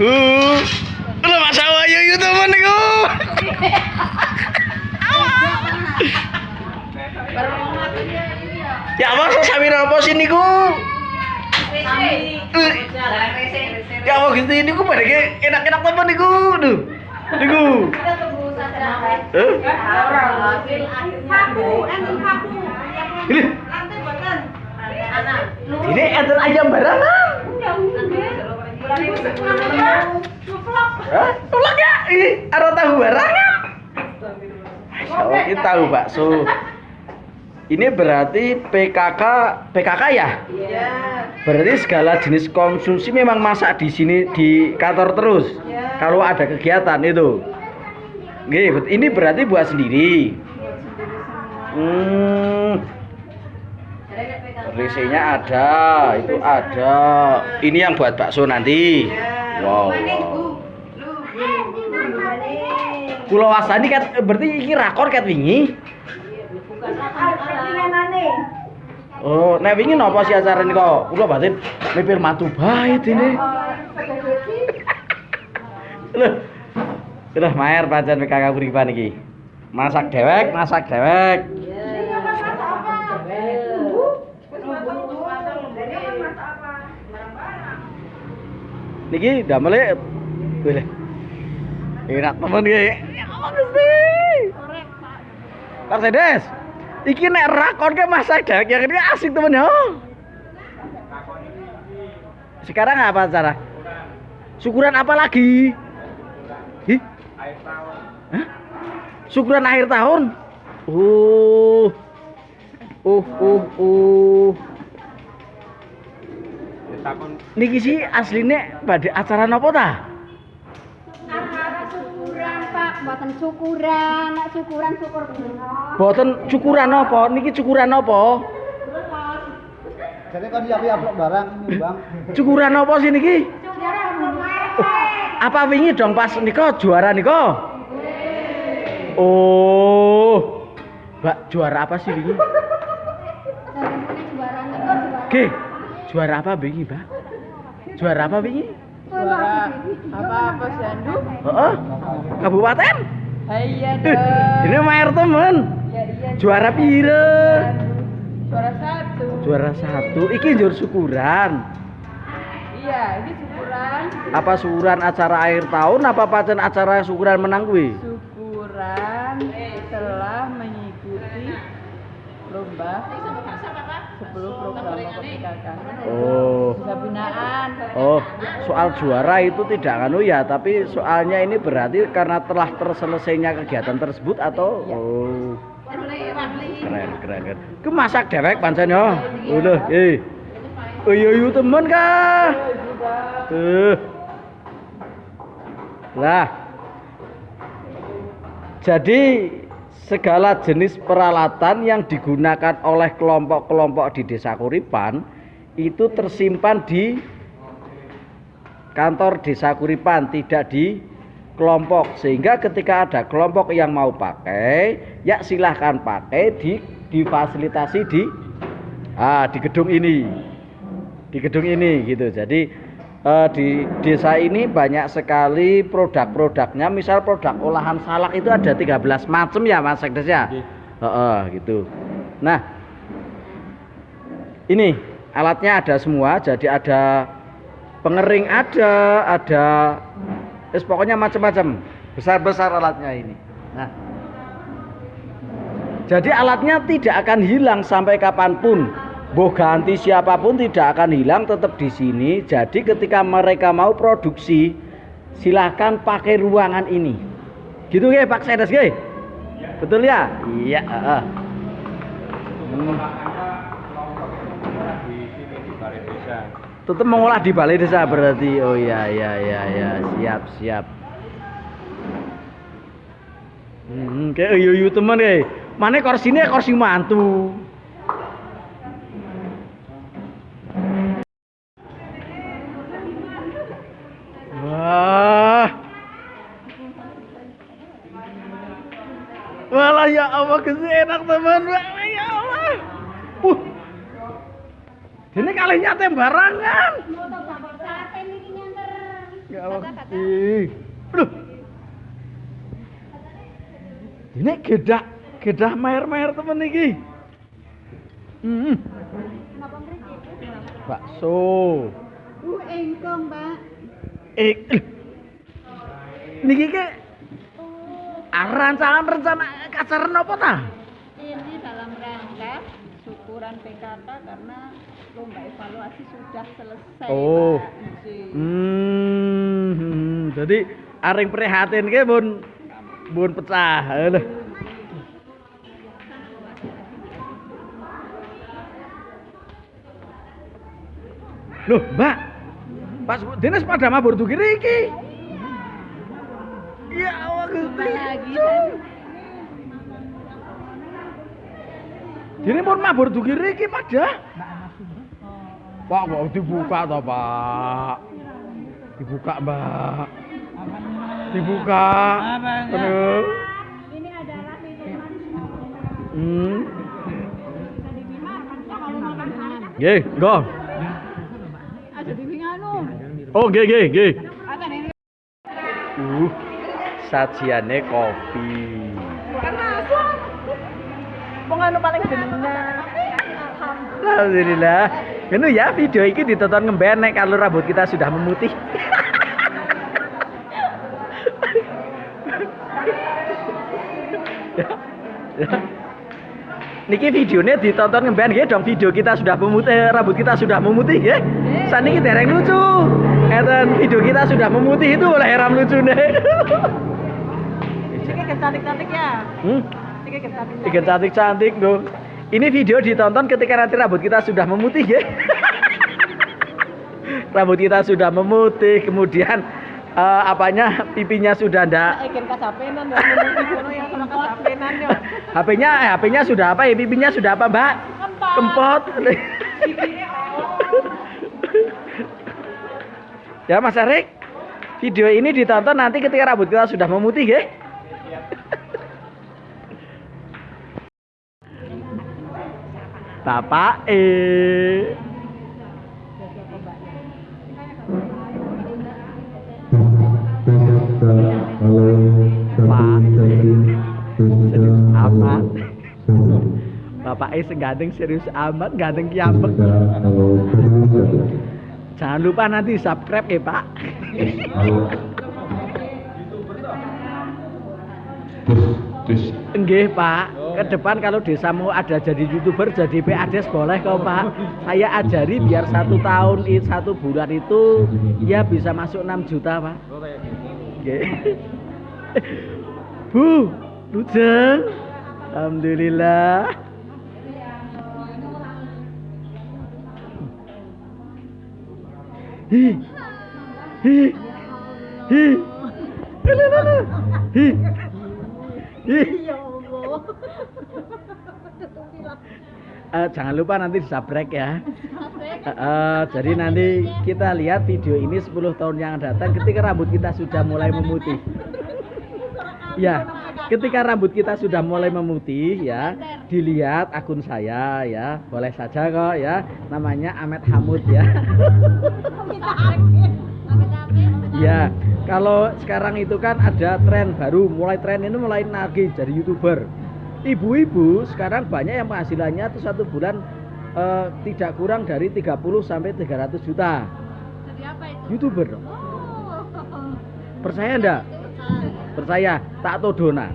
Uh. Lho Mas Awayu yo temen niku. Ya apa sami napa sih niku? Ya apa gitu niku pada enak-enak temen niku. Duh. Niku. Eh? Ini, ini enten ayam barangan. Hah? Tulak ya? Ih, ada tahu barangan. Masya Allah, ini tahu bakso. Ini berarti PKK PKK ya? Berarti segala jenis konsumsi memang masak di sini di kantor terus. Kalau ada kegiatan itu. Ini berarti buat sendiri. Hmm. Risinya ada, itu ada. Ini yang buat bakso nanti. Wow. Pulau Wasani kan berarti iki rakor kat wingi. Oh, nek wingi napa sih acara ini kok? Kula batin mipir matu baik ini. Loh. Udah maer pancen kakak kuripan iki. Masak dewek, masak dewek. Niki damele boleh. Enak temen. Ya Allah Gusti. Mercedes. Iki nek rakon ke masak dewek yang ini asik temen ya. Sekarang apa cara? Syukuran apa lagi? Hah? Syukuran akhir tahun? Uh. Uh, uh, uh. Niki sih aslinya pada acara nopo ta? syukuran pak buatan syukuran nak syukuran syukur Boten cukuran nopo? Niki cukuran nopo? Jadi kan siap-siap barang ini bang. Cukuran nopo sih niki? Apa wingi dong pas niko juara niko? Oh. Mbak juara apa sih wingi? Oke. Juara apa wingi, Mbak? Juara apa wingi? Suara apa-apa Sandu? Heeh. Kabupaten? Iya dong. Ini maer temen. Ya iya. Juara pire? Suara satu. Juara satu. Iki njur syukuran. Iya, ini syukuran. Apa syukuran acara akhir tahun apa pancen acara syukuran menang kuwi? Syukuran telah lomba 10 program. Oh. Bisa binaan. Oh, soal juara itu tidak anu ya, tapi soalnya ini berarti karena telah terselesainya kegiatan tersebut atau oh. Keren, keren, keren. Ke masak dewek pancen ya. Udah, eh. Iya iya temen kah? Eh. Lah. Jadi segala jenis peralatan yang digunakan oleh kelompok-kelompok di Desa Kuripan itu tersimpan di kantor Desa Kuripan, tidak di kelompok. Sehingga ketika ada kelompok yang mau pakai, ya silahkan pakai di difasilitasi di ah, di gedung ini. Di gedung ini gitu. Jadi eh, di desa ini banyak sekali produk-produknya. Misal produk olahan salak itu ada 13 macam ya Mas Sekdes ya. Heeh, gitu. Nah, ini alatnya ada semua. Jadi ada pengering ada, ada Wis pokoknya macam-macam. Besar-besar alatnya ini. Nah. Jadi alatnya tidak akan hilang sampai kapan pun. Boh ganti siapa pun tidak akan hilang tetap di sini. Jadi ketika mereka mau produksi silahkan pakai ruangan ini. Gitu ya Pak Sedes ge? Betul ya? Iya, heeh. Hmm. Tetap mengolah di balai desa berarti. Oh iya iya iya iya, siap siap. Hmm, kayak yo temen deh. Mana kursinya kursi mantu. Walah ya Allah kesi enak teman. Walah ya Allah. Uh. Ini kali nyate barangan. Ya Allah. Ih. Aduh. Ini gedak, gedak mer-mer temen iki. Hmm. Bakso. Uh, engkong, Mbak. Eh. Niki ke rancangan rencana kacaran apa ta? Ini dalam rangka syukuran PKK karena lomba evaluasi sudah selesai. Oh. Nggih. Hmm, hmm, jadi aring prihatin ke bun bun pecah. Aduh. Loh, Mbak. Pas dene sepeda mabur tuh kiri iki. Ya Lagi Dene pun mabur kiri iki pada. Pak, kok dibuka toh, Pak? Dibuka, Mbak. Dibuka. Aduh. Ini adalah minuman Hmm. Nggih, nggo. Oh, nggih, nggih? Uh, sajiane kopi. Masuk. Anu paling. Alhamdulillah. Ini ya video ini ditonton ngemben nek kalau rambut kita sudah memutih. Niki videonya ditonton ngemben ya dong video kita sudah memutih rambut kita sudah memutih ya. Saat ini dereng lucu. Eten video kita sudah memutih itu oleh heram lucu nih. Cantik-cantik ya. Hmm? Tiga cantik-cantik dong. Ini video ditonton ketika nanti rambut kita sudah memutih ya. rambut kita sudah memutih, kemudian eh, apanya pipinya sudah ndak ya, kasapenan ya. HP-nya eh, HP-nya sudah apa ya? Pipinya sudah apa, Mbak? Kempot. ya, Mas Arik. Video ini ditonton nanti ketika rambut kita sudah memutih, ya. Bapak eh. Pak serius amat Bapak eh seganteng serius amat ganteng kiambek Jangan lupa nanti subscribe ya Pak. Enggih Pak ke depan kalau desamu ada jadi youtuber jadi PADes boleh kok Pak. Saya ajari biar satu tahun satu bulan itu ya bisa masuk 6 juta Pak. Nggih. Bu Lujeng. Alhamdulillah. Hi Hi Hi. Lala. Hi. Hi Eh, jangan lupa nanti di subscribe ya. Eh, jadi nanti kita lihat video ini 10 tahun yang datang ketika rambut kita sudah mulai memutih. Ya, ketika rambut kita sudah mulai memutih ya, dilihat akun saya ya, boleh saja kok ya. Namanya Ahmed Hamud ya. Ya, kalau sekarang itu kan ada tren baru, mulai tren ini mulai nagih jadi youtuber. Ibu-ibu sekarang banyak yang penghasilannya itu satu bulan eh, tidak kurang dari 30 sampai 300 juta. Jadi apa itu? Youtuber. dong. Oh. Percaya enggak? Percaya, tak todona.